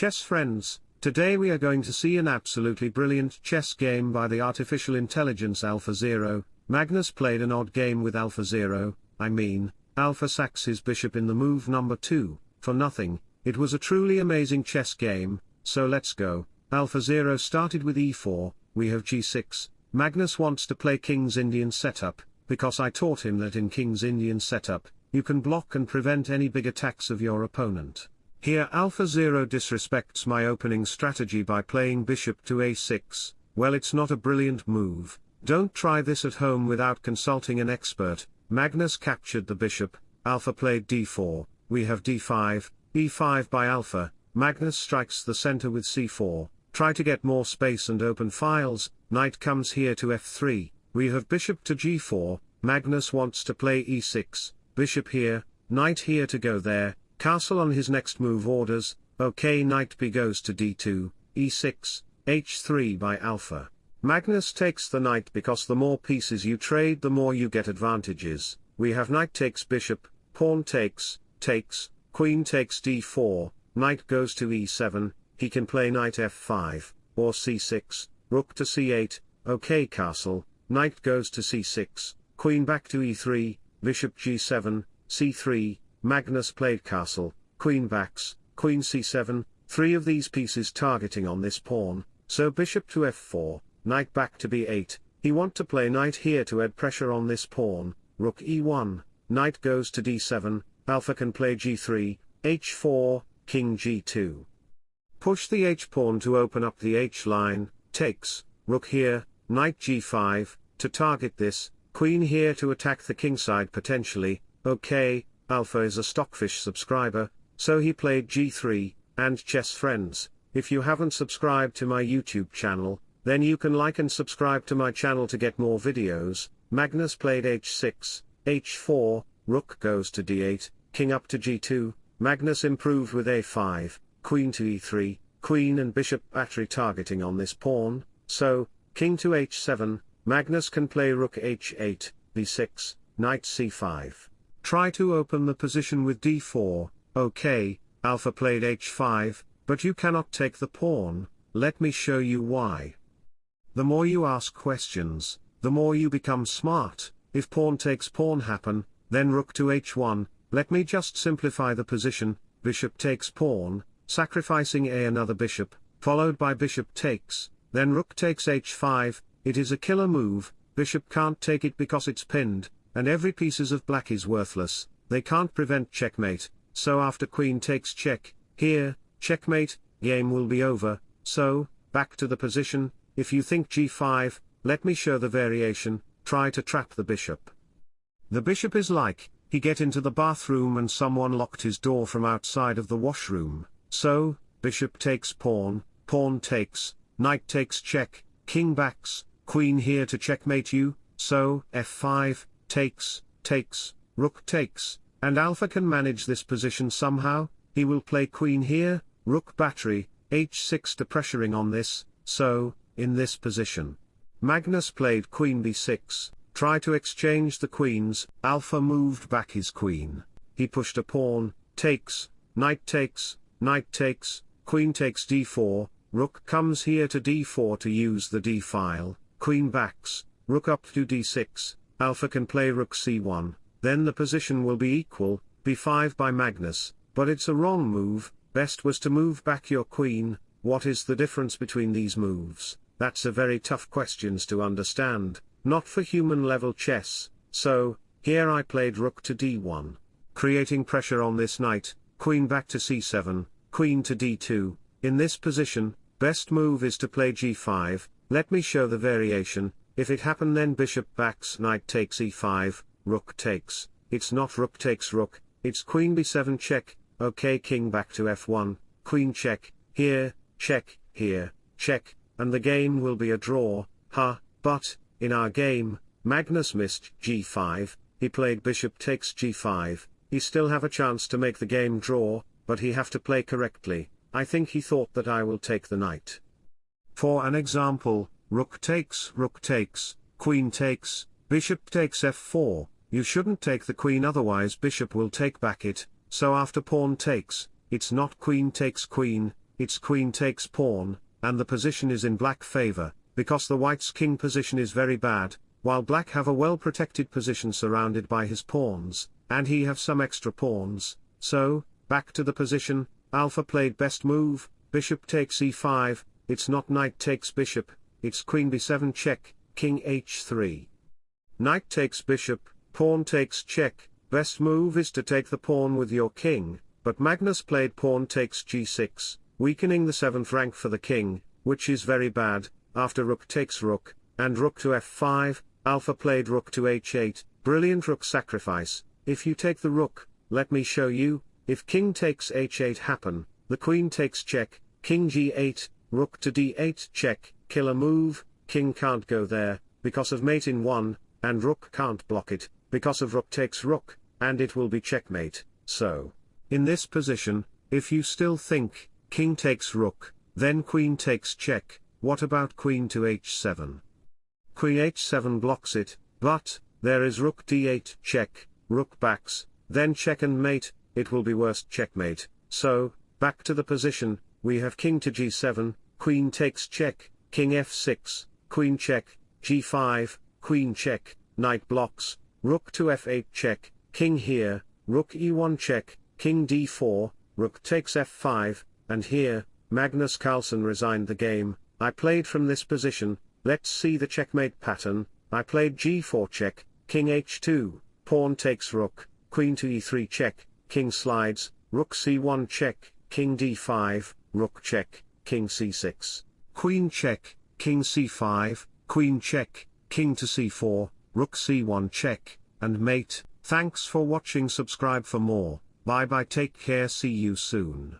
Chess friends, today we are going to see an absolutely brilliant chess game by the artificial intelligence AlphaZero. Magnus played an odd game with AlphaZero, I mean, Alpha sacks his bishop in the move number 2, for nothing, it was a truly amazing chess game, so let's go. AlphaZero started with e4, we have g6, Magnus wants to play King's Indian setup, because I taught him that in King's Indian setup, you can block and prevent any big attacks of your opponent. Here AlphaZero disrespects my opening strategy by playing bishop to a6, well it's not a brilliant move, don't try this at home without consulting an expert, Magnus captured the bishop, Alpha played d4, we have d5, e5 by Alpha, Magnus strikes the center with c4, try to get more space and open files, knight comes here to f3, we have bishop to g4, Magnus wants to play e6, bishop here, knight here to go there, castle on his next move orders, ok knight b goes to d2, e6, h3 by alpha. Magnus takes the knight because the more pieces you trade the more you get advantages, we have knight takes bishop, pawn takes, takes, queen takes d4, knight goes to e7, he can play knight f5, or c6, rook to c8, ok castle, knight goes to c6, queen back to e3, bishop g7, c3, Magnus played castle, queen backs, queen c7, three of these pieces targeting on this pawn, so bishop to f4, knight back to b8, he want to play knight here to add pressure on this pawn, rook e1, knight goes to d7, alpha can play g3, h4, king g2. Push the h-pawn to open up the h-line, takes, rook here, knight g5, to target this, queen here to attack the kingside potentially, okay, Alpha is a Stockfish subscriber, so he played g3, and chess friends, if you haven't subscribed to my YouTube channel, then you can like and subscribe to my channel to get more videos, Magnus played h6, h4, rook goes to d8, king up to g2, Magnus improved with a5, queen to e3, queen and bishop battery targeting on this pawn, so, king to h7, Magnus can play rook h8, b6, knight c5. Try to open the position with d4, okay, alpha played h5, but you cannot take the pawn, let me show you why. The more you ask questions, the more you become smart, if pawn takes pawn happen, then rook to h1, let me just simplify the position, bishop takes pawn, sacrificing a another bishop, followed by bishop takes, then rook takes h5, it is a killer move, bishop can't take it because it's pinned, and every pieces of black is worthless, they can't prevent checkmate, so after queen takes check, here, checkmate, game will be over, so, back to the position, if you think g5, let me show the variation, try to trap the bishop. The bishop is like, he get into the bathroom and someone locked his door from outside of the washroom, so, bishop takes pawn, pawn takes, knight takes check, king backs, queen here to checkmate you, so, f5, takes, takes, rook takes, and alpha can manage this position somehow, he will play queen here, rook battery, h6 to pressuring on this, so, in this position. Magnus played queen b6, try to exchange the queens, alpha moved back his queen, he pushed a pawn, takes, knight takes, knight takes, queen takes d4, rook comes here to d4 to use the d file, queen backs, rook up to d6, alpha can play rook c1, then the position will be equal, b5 by Magnus, but it's a wrong move, best was to move back your queen, what is the difference between these moves, that's a very tough questions to understand, not for human level chess, so, here I played rook to d1, creating pressure on this knight, queen back to c7, queen to d2, in this position, best move is to play g5, let me show the variation, if it happen then bishop backs knight takes e5, rook takes, it's not rook takes rook, it's queen b7 check, okay king back to f1, queen check, here, check, here, check, and the game will be a draw, ha, but, in our game, Magnus missed g5, he played bishop takes g5, he still have a chance to make the game draw, but he have to play correctly, I think he thought that I will take the knight. For an example, rook takes, rook takes, queen takes, bishop takes f4, you shouldn't take the queen otherwise bishop will take back it, so after pawn takes, it's not queen takes queen, its queen takes pawn, and the position is in black favor, because the white's king position is very bad, while black have a well protected position surrounded by his pawns, and he have some extra pawns, so, back to the position, alpha played best move, bishop takes e5, it's not knight takes bishop, it's queen b7 check, king h3. Knight takes bishop, pawn takes check, best move is to take the pawn with your king, but Magnus played pawn takes g6, weakening the 7th rank for the king, which is very bad, after rook takes rook, and rook to f5, alpha played rook to h8, brilliant rook sacrifice, if you take the rook, let me show you, if king takes h8 happen, the queen takes check, king g8, rook to d8 check, killer move, king can't go there, because of mate in 1, and rook can't block it, because of rook takes rook, and it will be checkmate, so. In this position, if you still think, king takes rook, then queen takes check, what about queen to h7? Queen h7 blocks it, but, there is rook d8 check, rook backs, then check and mate, it will be worst checkmate, so, back to the position, we have king to g7, queen takes check, king f6, queen check, g5, queen check, knight blocks, rook to f8 check, king here, rook e1 check, king d4, rook takes f5, and here, Magnus Carlsen resigned the game, I played from this position, let's see the checkmate pattern, I played g4 check, king h2, pawn takes rook, queen to e3 check, king slides, rook c1 check, king d5, rook check, king c6, queen check, king c5, queen check, king to c4, rook c1 check, and mate. Thanks for watching. Subscribe for more, bye bye. Take care. See you soon.